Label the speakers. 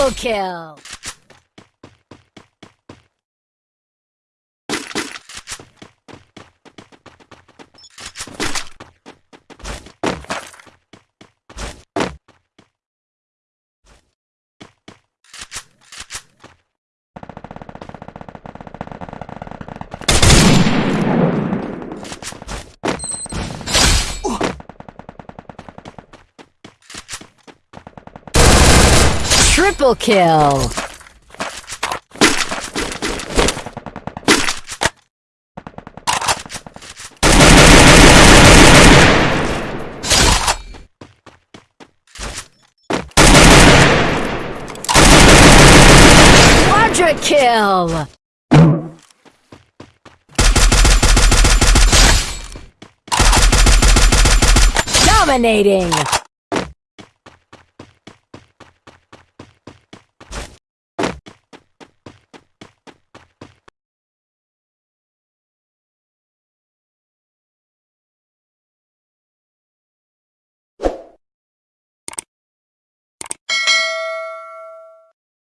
Speaker 1: Double kill! Triple kill! Quadra kill! Dominating!